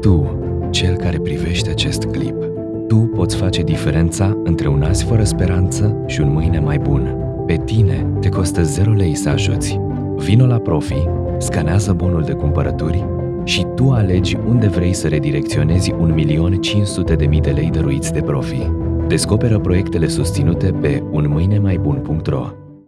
Tu, cel care privește acest clip, tu poți face diferența între un azi fără speranță și un mâine mai bun. Pe tine te costă 0 lei să ajuți. Vino la Profi, scanează bonul de cumpărături și tu alegi unde vrei să redirecționezi 1.500.000 de lei dăruiți de Profi. Descoperă proiectele susținute pe unmâinemaibun.ro